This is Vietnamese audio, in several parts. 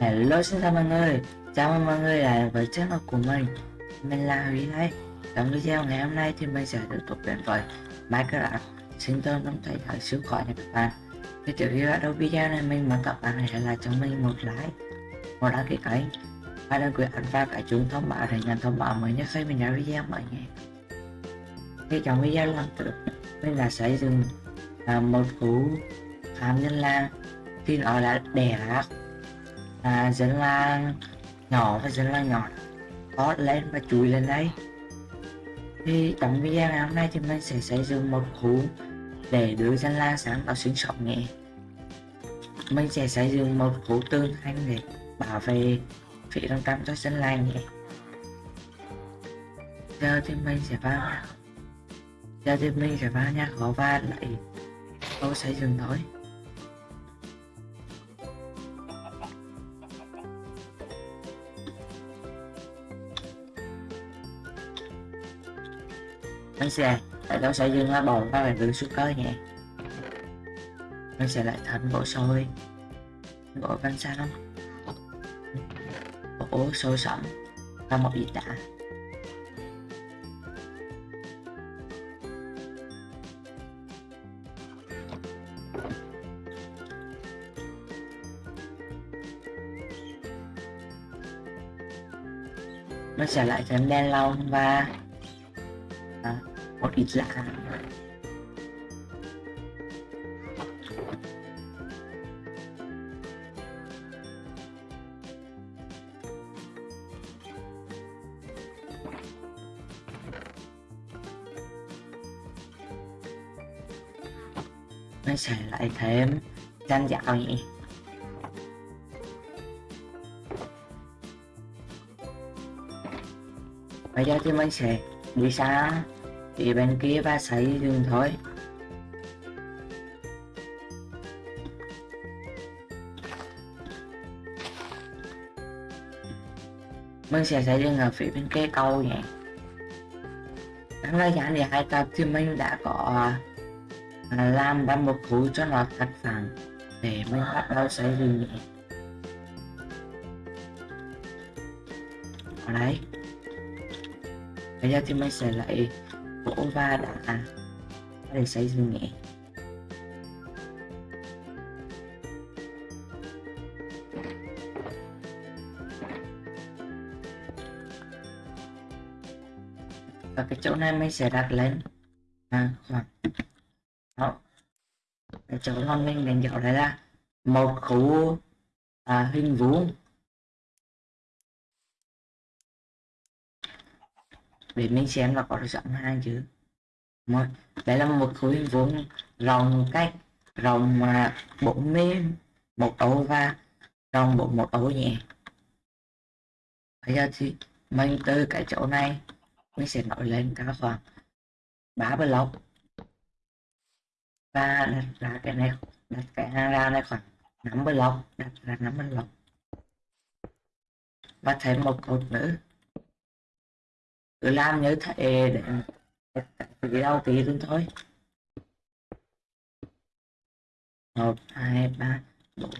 Hello xin chào mọi người. Chào mừng mọi người lại với channel của mình. Mình là Huy đây Trong video ngày hôm nay thì mình sẽ tiếp tục đến với Minecraft. Xin tồn trong thời đại siêu khỏi nha các bạn. Thì trước khi bắt đầu video này mình muốn các bạn hãy lại cho mình một like Một đăng ký kênh Và đừng quên ấn vào cả chuông thông báo để nhận thông báo mới nhất khi mình ra video mới nhé Thì trong video lần trước mình đã xây dựng à, một khu phạm nhân lang thì nó đã đẻ à, dân làng nhỏ và dân làng nhỏ. Có lên và chui lên đây thì trong video ngày hôm nay thì mình sẽ xây dựng một khu để đưa dân làng sáng vào sinh sống nhé. Mình sẽ xây dựng một khu tương thanh để bảo vệ phía trong tâm cho dân làng nhé. Giờ thì mình sẽ vào giờ thì mình sẽ vào nhà khó và lại tôi xây dựng thôi. Mình sẽ tại đó sẽ dừng là bỏ vào đường xuống cơ nhé mình sẽ lại thành bộ sôi bộ văn lắm bộ sôi sẩm và một ít đã? Nó sẽ lại thêm đen lông và một ít lạ nó sẽ lại thêm gian dạo nhỉ bây giờ thì mình sẽ đi xa thì bên kia ba xây dựng thôi. Mình sẽ xây dựng ở phía bên kia câu nhé đáng lẽ gian thì hai tập thì mình đã có à, làm ra một khu cho nó thật phẳng để mình bắt đầu xây dựng nhé ở đấy. Bây giờ thì mình sẽ lại Ova đã à. để xây dựng nhé và cái chỗ này mình sẽ đặt lên. À, khoảng đó. Cái chỗ ngon mình đánh dấu đây là một khu à, hình vuông. Để mình xem là có được sẵn hai chứ một, đây là một khối vuông rộng cách rộng mà bốn mươi một ấu và rộng bốn, một ấu nhé. Bây giờ thì mình từ cái chỗ này, mình sẽ nổi lên cả khoảng ba block. Và đặt ra cái này, đặt cái hàng ra này khoảng năm block, đặt ra năm block. Và thêm một cột nữa cứ làm như thế để cái đầu tí luôn thôi. Một, hai, ba, bốn.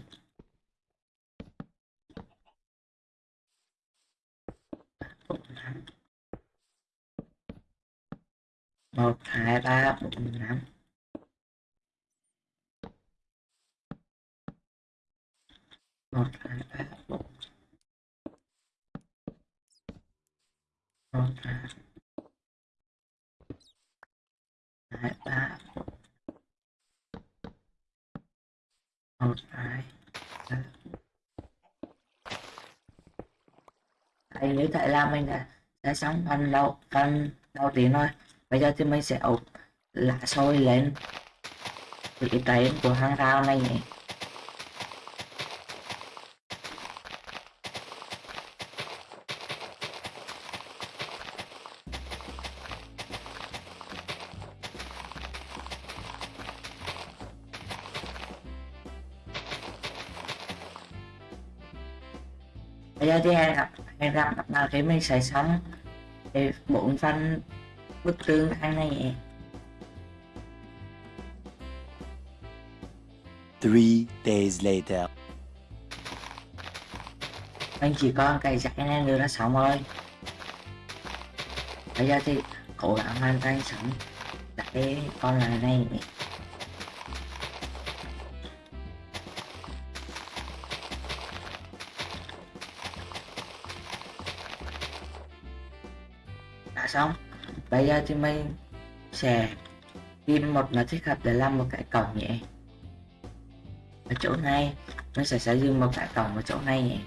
Một, hai, ba, bốn, năm. Một, hai, ba, bốn. Một hai ba một hai ba anh nhớ tại là mình đã, đã sống phần đầu phần đầu tiên thôi. Bây giờ thì mình sẽ ốp lá sôi lên. Cái trái của hàng rào này nhỉ? Các bạn khi mình sẽ xong để bốn phần bức tường thành này. Three days later. mình chỉ có cây dạy nên đưa nó sống thôi bây giờ thì cố gắng hoàn thành sống để con lại này xong. Bây giờ thì mình sẽ tìm một nó thích hợp để làm một cái cổng nhé. Ở chỗ này, mình sẽ sử dụng một cái cổng ở chỗ này nhé.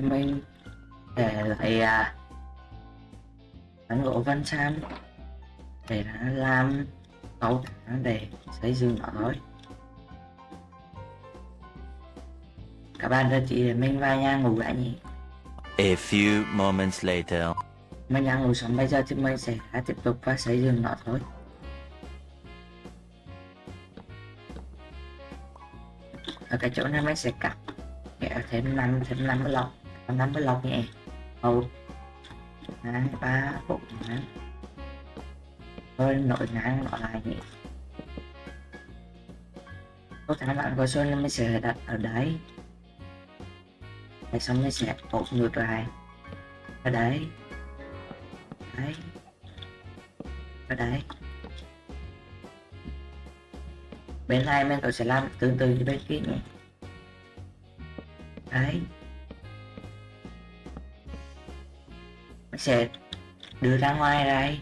Mình để lại à, tấm gỗ văn sam để nó làm cầu thang để xây dựng nó thôi. Các bạn đã chỉ để mình vào nhà ngủ lại nhỉ? A few moments later. mình đang ngủ xong bây giờ thì mình sẽ tiếp tục và xây dựng nó thôi. Ở cái chỗ này mình sẽ cắt kéo thêm năm thêm năm mươi lọc năm mươi lọc nhẹ một. Hai, ba, bốn, năm. Hơi nội ngang nội lại nhỉ. Có thể bạn có xuân mình sẽ đặt ở đấy. Để xong mình sẽ ổn ngược lại. Ở đấy. Đấy. Ở đấy. Bên này mình có sẽ làm tương tự như bên kia nhé đấy. Sẽ đưa ra ngoài đây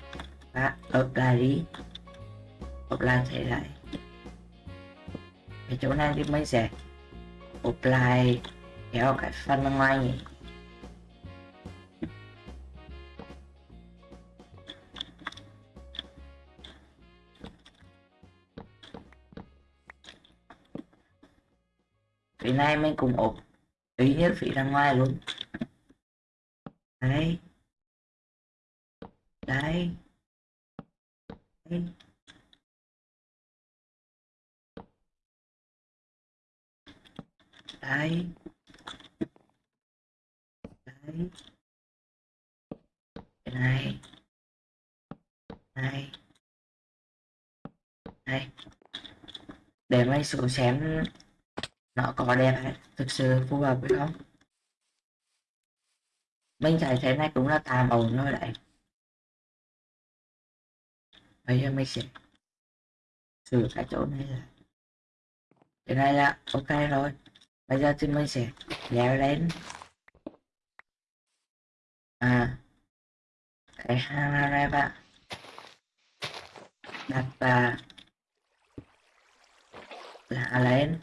và ập lại đi. Ập lại thế lại. Cái chỗ này thì mình sẽ ốp lại kéo cái phần bên ngoài nhỉ. Phía này mình cùng ốp ý nhất phía ra ngoài luôn. Đấy đây đây đây đây cái này. Này. Đây để máy xuống xem nó có đẹp hay thực sự phù hợp với không? Mình thấy thế này cũng là tạm ổn thôi đấy bây giờ mình sẽ sửa cái chỗ này là cái này là ok rồi. Bây giờ thì mình sẽ leo lên. À cái hang này bạn. Đặt và là lên.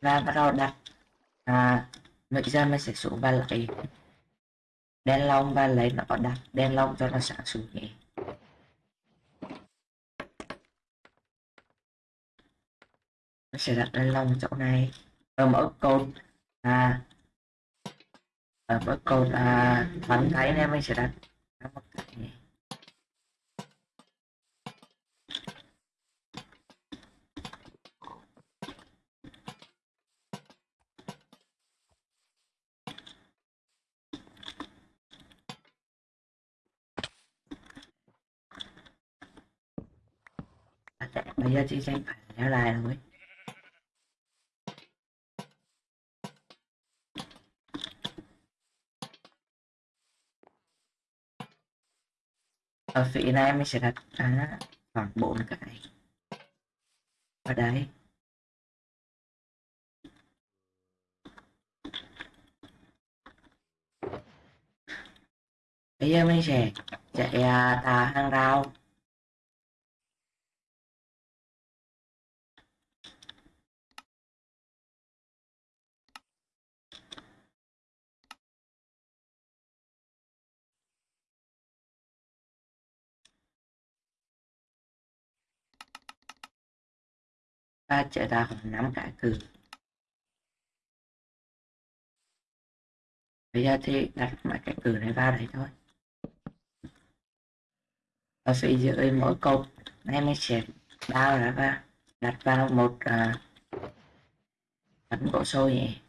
Và bắt đầu đặt. À bây giờ mình sẽ xuống và lại, đen lông và lấy nó đặt đen lông cho nó sáng xuống nhé nó sẽ đặt lên lòng chỗ này. Ở mỗi cột à ở mỗi cột à bắn thấy nên mình sẽ đặt. Một cái bây giờ chị xem phải nhớ lại rồi. Ờ, ở phía này mình sẽ đặt à, khoảng bốn cái. Ở đây. Bây giờ mình sẽ chạy à, tà hàng rào. Ta chạy ra khoảng năm cái từ. Bây giờ thì đặt lại cái từ này vào đấy thôi. Ta sẽ giữ mỗi câu này mình sẽ bao ra và đặt vào một uh, ấn gỗ sôi vậy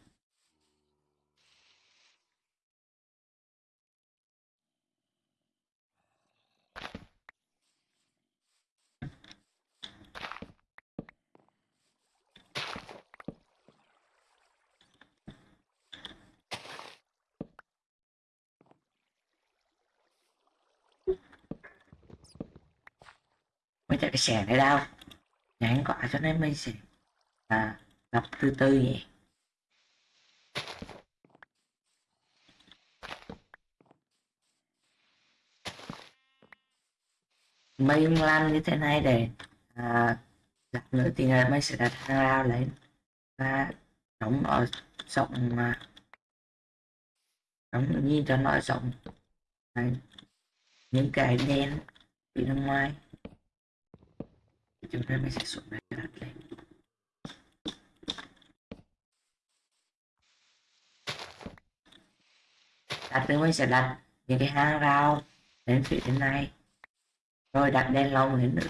mới chạy cái xẻ này đâu? Nhánh quả cho nên mình sẽ à, đập từ từ nhỉ mình làm như thế này để à, đặt nữa thì là mình sẽ đặt hàng rào lên. Và đóng ở rộng mà. Đóng nhìn cho nó rộng. Đấy. những cái đen bị bên ngoài chúng ta mình sẽ xuống đây đặt lên. Đặt sẽ đặt những cái hang rau đến phía bên này. Rồi đặt đèn lồng lên nữa.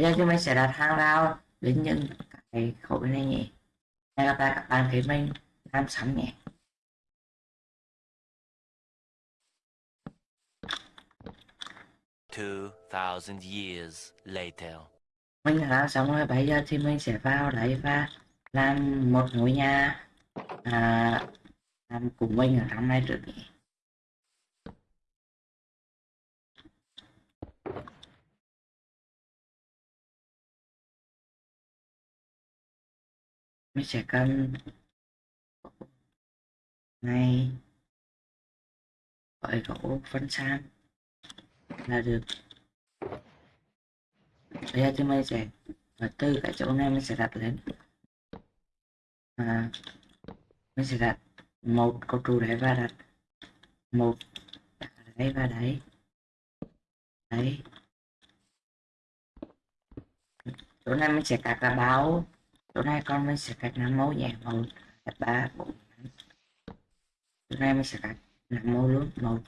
Bây giờ chúng mình sẽ đặt hàng rào đến những cái khối này nhỉ? Hẹn gặp lại các bạn khi mình làm xong nhé Two thousand years later. mình đã làm xong rồi bây giờ thì mình sẽ vào đấy và làm một ngôi nhà à, làm của mình ở trong này trước nhỉ mình sẽ cần ngay gọi gỗ phân san là được. Bây giờ thì mình sẽ và từ cái chỗ này mình sẽ đặt lên. À, mình sẽ đặt một câu trụ đấy và đặt một đấy và đấy đấy. Chỗ này mình sẽ cắt ra báo. Tối nay con mình sẽ cắt năm mẫu vàng một hai ba, bốn, năm. Tối nay mình sẽ cắt năm mẫu luôn một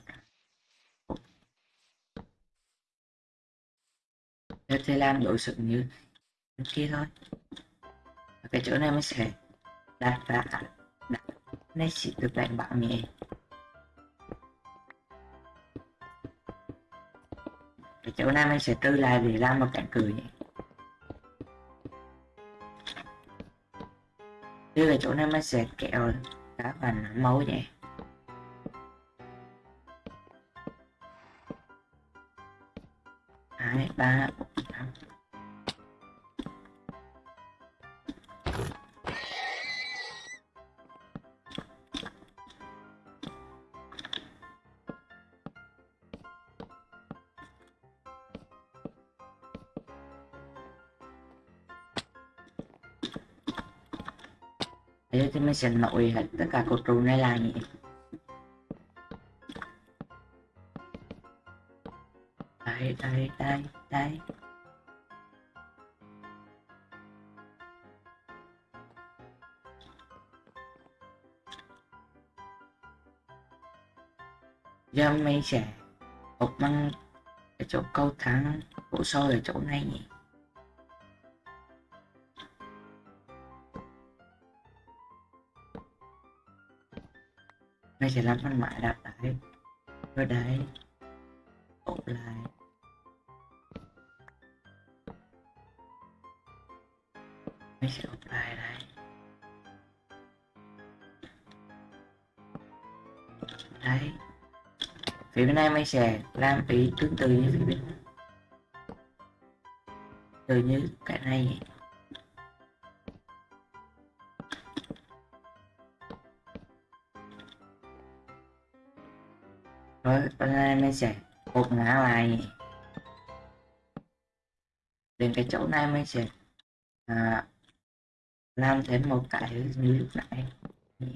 Thế thì làm đối sự như kia thôi. Và cái chỗ này mình sẽ đặt ra đặt này chỉ được đánh bạo nhẹ cái chỗ này mình sẽ trừ lại để làm một cánh cửa nhé. Đây là chỗ này mới sệt kẹo cá Đá máu vậy. Hai, ba, thế thì mình sẽ nổi hết tất cả cột trụ này lại nhỉ đây đây đây đây. Giờ mình sẽ bọc bằng cái chỗ câu thắng bộ sâu ở chỗ này nhỉ? Mày sẽ làm phần mãi đặt đấy rồi đấy. Ốp lại. Mày sẽ ốp lại đấy, đấy. Phía bên này mày sẽ làm ý tương tự như phía bên từ như cái này. Rồi nay sẽ hộp ngã lại đến cái chỗ này mới sẽ à, làm thêm một cái như lúc nãy. Đấy.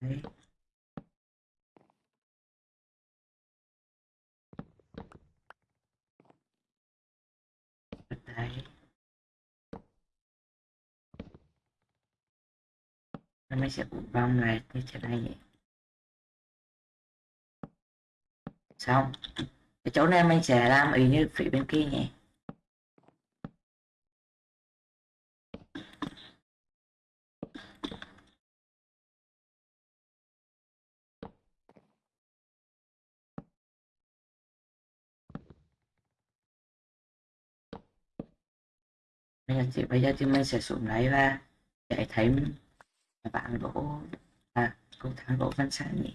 Đấy mới mình sẽ bong lại như thế này vậy. Xong cái chỗ này mình sẽ làm ý như phía bên kia nhỉ? Bây giờ thì, bây giờ thì mình sẽ xuống lấy và chạy thấy bạn gỗ à cầu thang gỗ văn sáng nhỉ?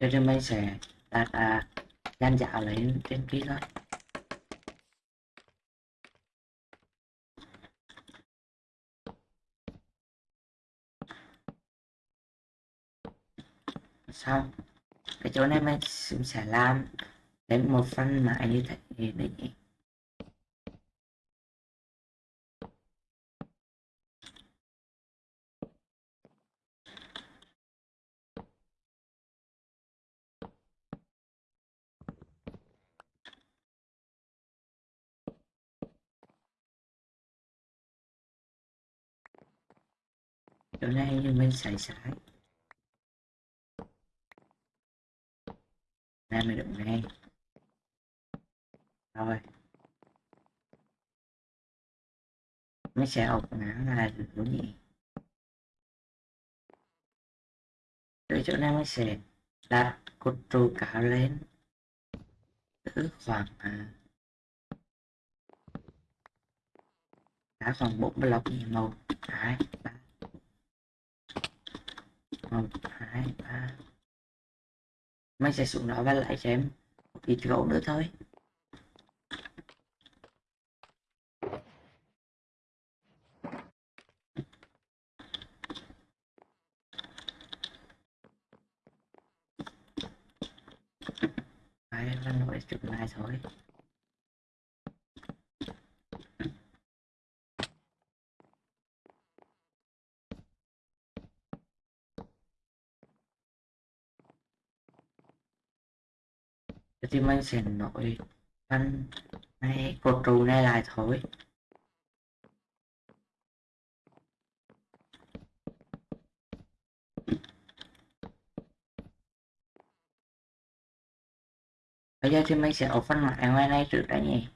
Cho nên mình sẽ đặt à, gian dạo lên trên kia thôi. Xong cái chỗ này mình sẽ làm đến một phần mãi như thế để nhỉ chỗ này mình xài sai đây mình đụng ngay rồi. Nó sẽ học ngã là được đúng nhỉ tới chỗ này mình sẽ đặt cột trụ cao lên. Từ khoảng à, đã khoảng bốn block nhỉ một. Hai ba một hai ba. Máy sẽ xuống đó và lại cho em một ít gỗ nữa thôi. Đấy, lần nổi chụp lại thôi. Thì mình sẽ nổi anh này, cột trụ này lại thôi. Bây giờ thì mình sẽ ốp phân mặt ngoài này trước đã nhỉ?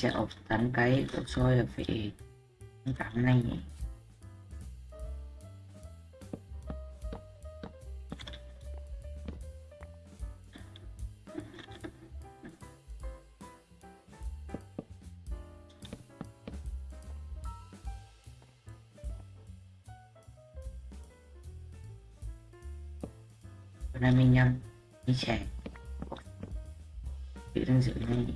Sẽ ốp tán cái đốt xôi là phải cắm này nhỉ? Bữa nay mình nhầm mình sẽ tự đang giữ này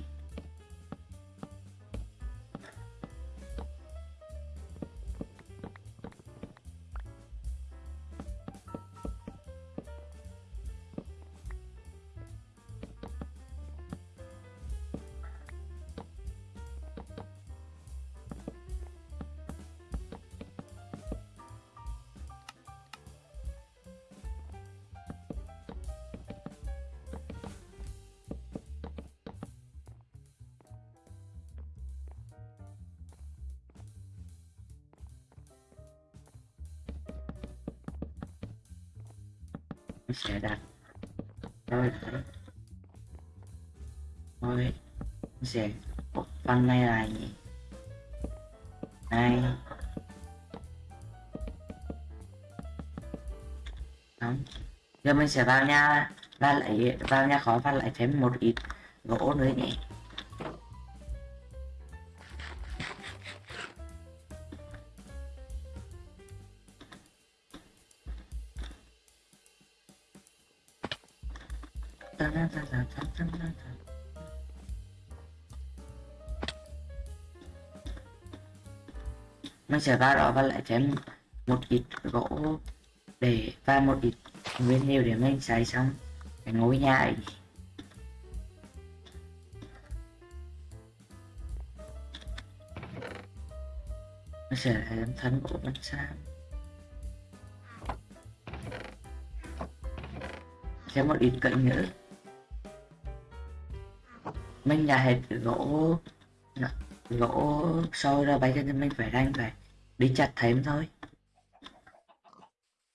sẽ đặt rồi đấy rồi sẽ một phần này là gì? Này. Đúng. giờ mình sẽ vào nhà và lại vào nhà khó và lại thêm một ít gỗ nữa nhỉ? Mình sẽ vào đó và lại thêm một ít gỗ để và một ít nguyên liệu để mình xài xong cái ngôi nhà ấy mình sẽ làm thân gỗ bên sao? thêm một ít cận nữa mình đã hết gỗ gỗ sôi ra bây giờ thì mình phải đang phải đi chặt thêm thôi.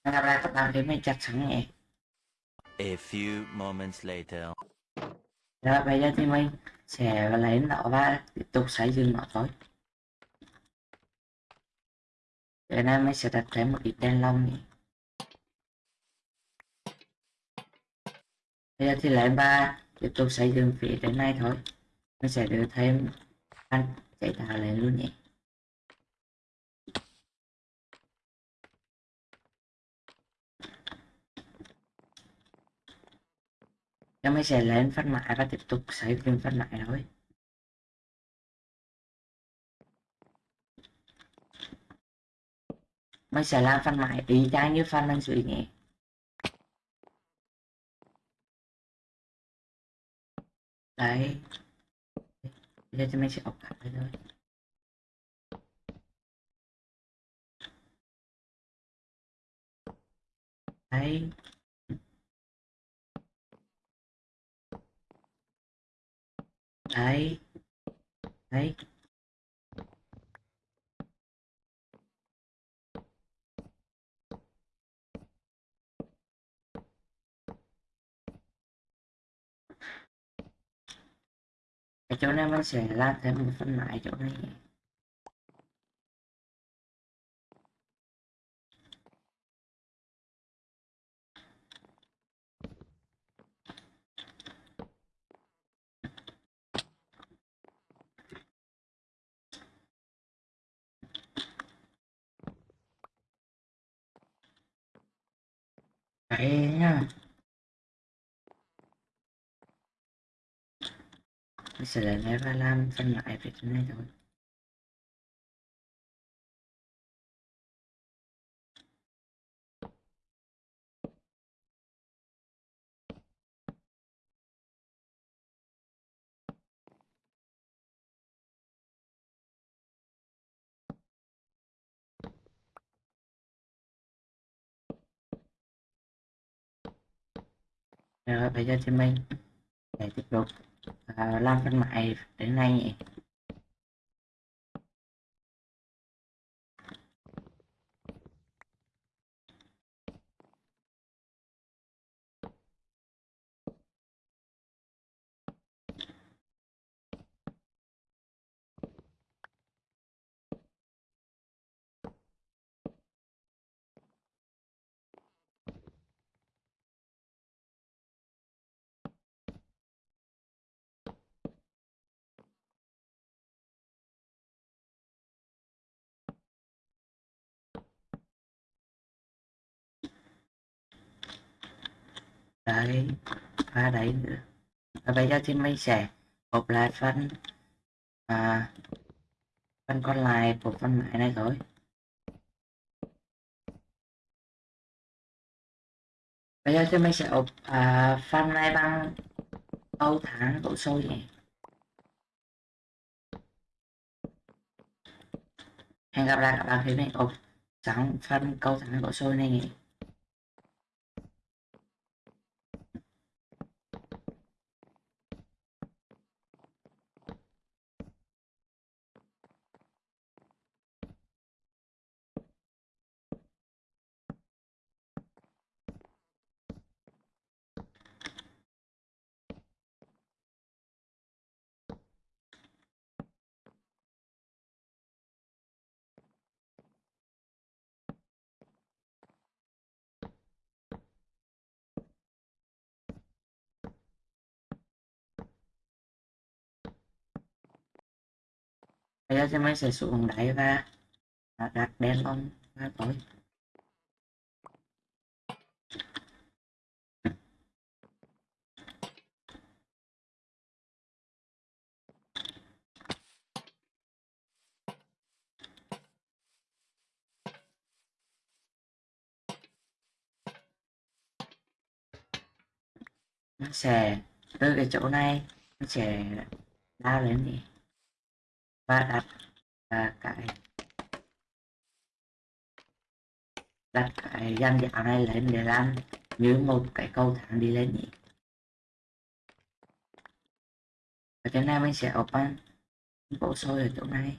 Làm ra các bạn thấy mình chặt sẵn nhẹ A few moments later. rồi bây giờ thì mình sẽ lấy nó và tiếp tục xây dựng nó thôi. Giờ này mình sẽ đặt thêm một ít đèn lồng nhỉ. Bây giờ thì lấy ba tiếp tục xây dựng phía trên này thôi. Nó sẽ đưa thêm anh chạy tạo lên luôn nhé em mới sẽ lên phát mãi và tiếp tục xây dựng phát mại thôi. Mình sẽ làm phát mại y chang như fan đang dưới nhé đấy. Bây giờ thì mình sẽ ốc cắt đây thôi. Đấy. Đấy. Đấy. Cái chỗ này mình sẽ làm thêm một phần lại chỗ này vậy. Nha. Mình sẽ lấy này và làm phân loại về cái này thôi. Rồi, bây giờ thì mình để tiếp tục à, làm phần mại đến nay. nhỉ đấy và đấy nữa. Và bây giờ xin mình sẽ gộp lại phần à, phần còn lại của phần máy này thôi bây giờ thì mình sẽ ốp à, phần này bằng câu tháng độ sôi nhỉ. Hẹn gặp lại các bạn khi mình ốp xong phần câu tháng độ sôi này nhỉ. Bây giờ thì mình sẽ xuống đáy và đặt đèn lồng và tối nó sẽ từ cái chỗ này, nó sẽ lao lên đi và đặt à, cái đặt cái dàn dạo này lên để làm như một cái cầu thang đi lên nhỉ. Ở chỗ này mình sẽ open bộ sôi ở chỗ này.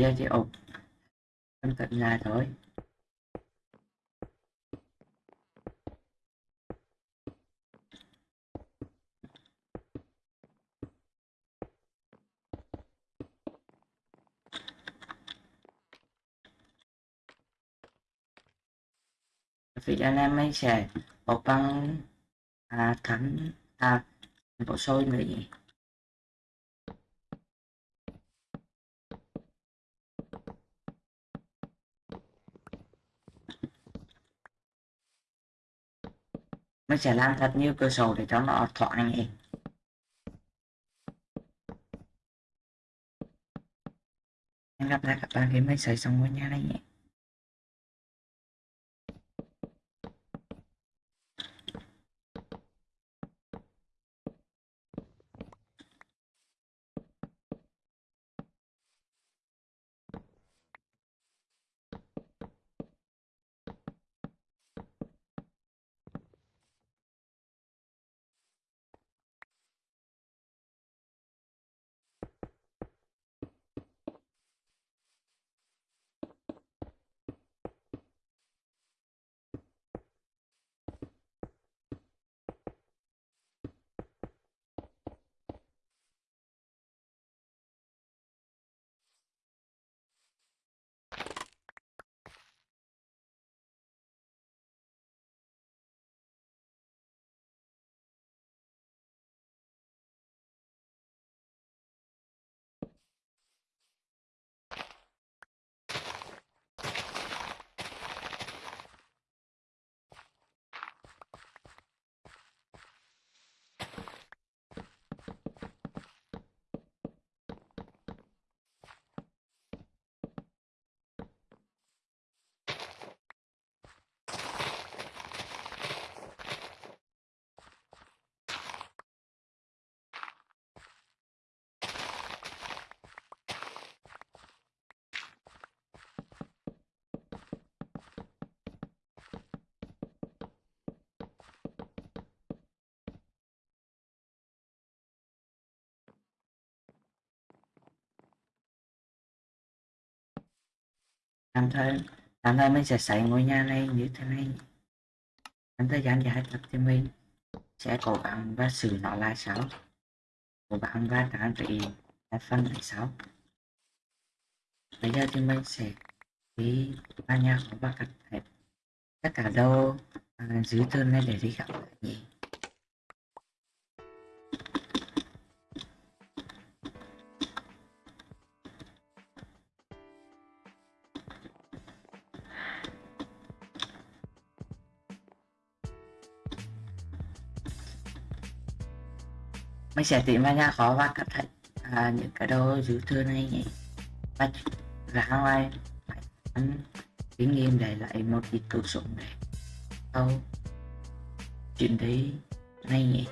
Bây giờ chỉ ộp cận là thôi. Vì anh em mình sẽ ộp băng à, thắng à, bộ sôi nữa nhỉ? Mình sẽ làm thật nhiều cửa sổ để cho nó thoáng nhỉ hẹn gặp lại các bạn khi mình xây xong ngôi nhà này nhé. Tạm thời, làm thời mình sẽ xây ngôi nhà này như thế này. Trong thời gian dài tập thì mình. Sẽ cố gắng và xử nó lại sao, cố gắng và trang trị các phân lại sau bây giờ thì mình sẽ đi vào nhà của và cắt hết tất cả đâu à, dưới thân này để đi gặp lại nhỉ. Mình sẽ tìm ra nhà khó và cẩn thận à, những cái đồ dư thừa này nhỉ. Và ra ngoài phải ăn kinh nghiệm để lại một ít cứu sống để sau chuyện đấy này nhỉ.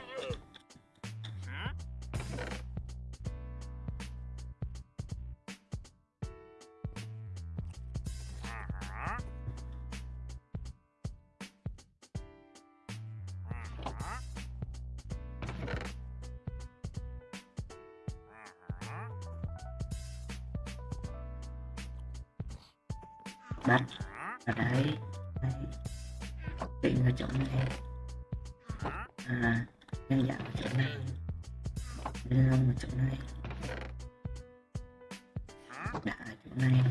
Bắt. Ở đấy. Đây định ở chỗ này. À nhân dạng ở chỗ này. Nhân ở chỗ này. Đã ở chỗ này.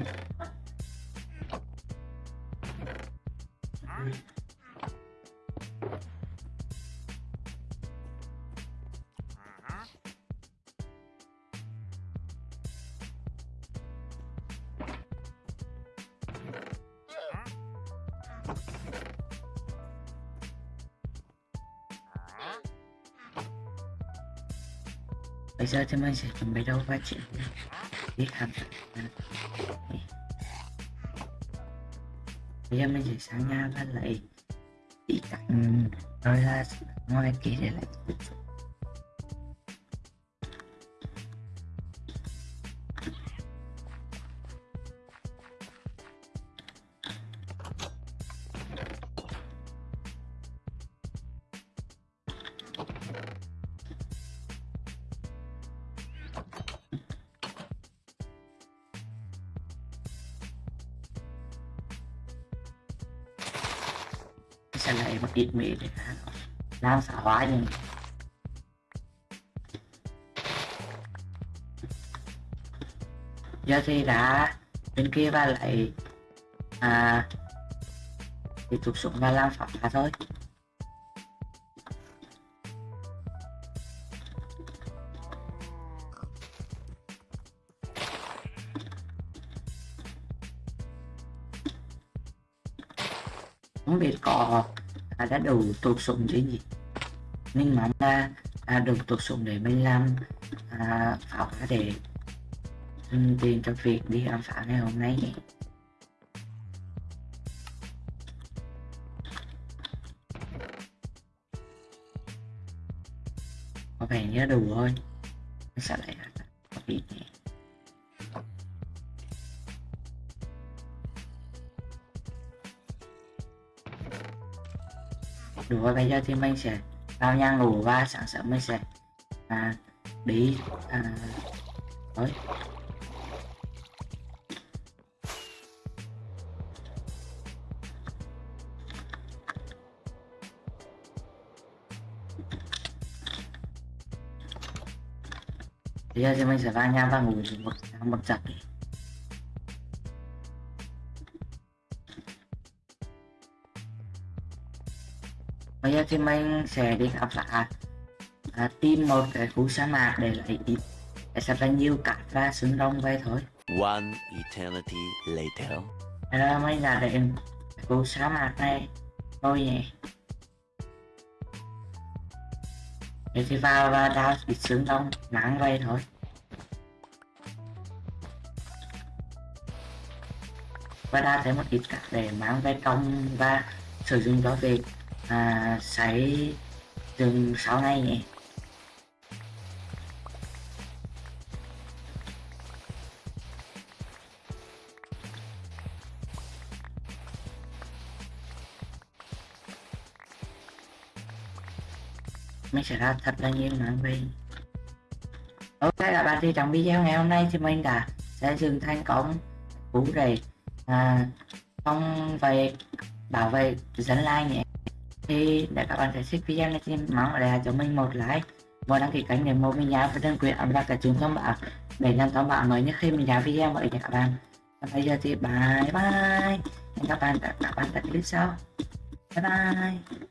Giờ thì mình sẽ chuẩn bị đâu phát triển đi hàm bây giờ mình sẽ sang nhà và lại đi cạnh rồi là ngoài kia để lại sẽ này mà ít mì để làm xã hóa nhưng giờ thì đã bên kia và lại à thì tục xuống và làm phá ra thôi. Đã đủ tụt xuống chứ gì nhưng mà là à, được tụt xuống để mình làm à, pháo phá để tiền cho việc đi khám phá ngày hôm nay có vẻ nhớ đủ thôi mình sẽ lại có ít nhỉ? Đủ và bây giờ thì mình sẽ vào nhà ngủ và sáng sớm mình sẽ à, đi à, thôi bây giờ thì mình sẽ vào nhà và ngủ một một giấc thì mình sẽ đi khám phá à, tìm một cái khu sa mạc để lấy ít để sẽ là nhiều cát và xương rồng về thôi. One eternity later. Là mình đã đến khu sa mạc này. Rồi nhỉ. Thế thì vào và đào ít xương rồng mang về thôi. Và đào thêm một ít cát để mang về trong và sử dụng cho việc à, sấy từng sau này nhỉ? Mình sẽ ra thật là nhiều mảng về ok các bạn thì trong video ngày hôm nay thì mình đã sẽ dừng thành công cú rầy à, không về bảo vệ dẫn like nhé thì để các bạn thấy thích video này thì mong để cho mình một like. Và đăng ký kênh để mua mình nhớ và đừng quên ấn vào cái chuông thông báo. Để nhận thông báo mới nhất khi mình ra video mới nha các bạn. Và bây giờ thì bye bye. Hẹn các bạn các bạn tại clip sau. Bye bye.